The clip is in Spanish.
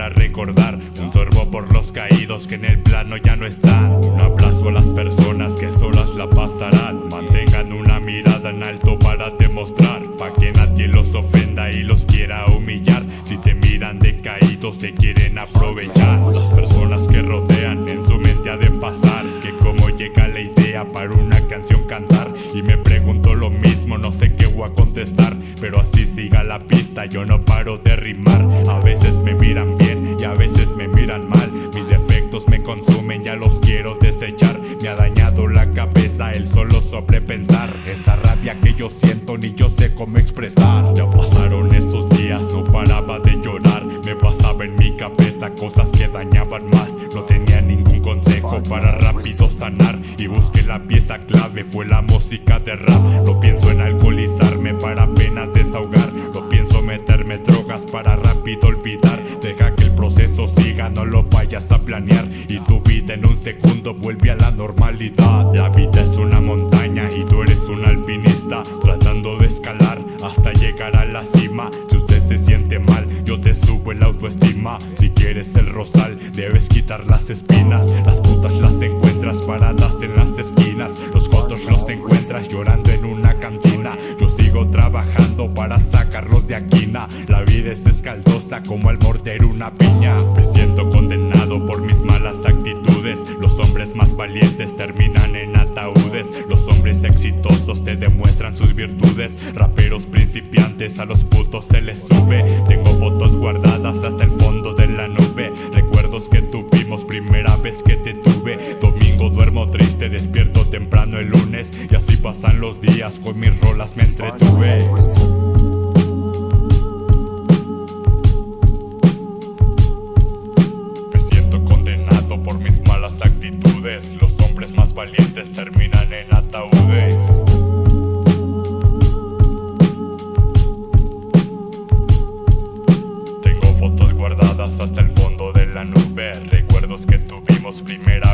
para recordar. Un sorbo por los caídos que en el plano ya no están. Un abrazo a las personas que solas la pasarán. Mantengan una mirada en alto para demostrar. Pa' que nadie los ofenda y los quiera humillar. Si te miran decaídos se quieren aprovechar. Las personas que rodean en su mente ha de pasar. Que como llega la idea para una canción cantar. Y me pregunto lo mismo, no sé qué voy a contestar. Pero así la pista, yo no paro de rimar. A veces me miran bien y a veces me miran mal. Mis defectos me consumen, ya los quiero desechar. Me ha dañado la cabeza el solo sobrepensar. Esta rabia que yo siento ni yo sé cómo expresar. Ya pasaron esos días, no paraba de llorar. Me pasaba en mi cabeza cosas que dañaban más. No tenía ningún consejo para rápido sanar. Y busqué la pieza clave, fue la música de rap. No pienso en alcoholizarme para apenas desahogar. No pienso meterme drogas para rápido olvidar. Deja que el proceso siga, no lo vayas a planear. Y tu vida en un segundo vuelve a la normalidad. La vida es una montaña y tú eres un alpinista. Tratando de escalar hasta llegar a la cima. Si usted se siente mal, yo te subo el autoestima. Si quieres el rosal, debes quitar las espinas. Las putas las encuentras paradas en las esquinas. Los fotos los encuentras llorando en una cantina. Yo sigo trabajando para sacarlos de aquina. La vida es escaldosa como al morder una piña. Me siento condenado por mis malas actitudes. Los hombres más valientes terminan te demuestran sus virtudes. Raperos principiantes a los putos se les sube. Tengo fotos guardadas hasta el fondo de la nube. Recuerdos que tuvimos primera vez que te tuve. Domingo duermo triste, despierto temprano el lunes. Y así pasan los días, con mis rolas me entretuve. Por mis malas actitudes. Los hombres más valientes terminan en ataúdes. hasta el fondo de la nube. Recuerdos que tuvimos primera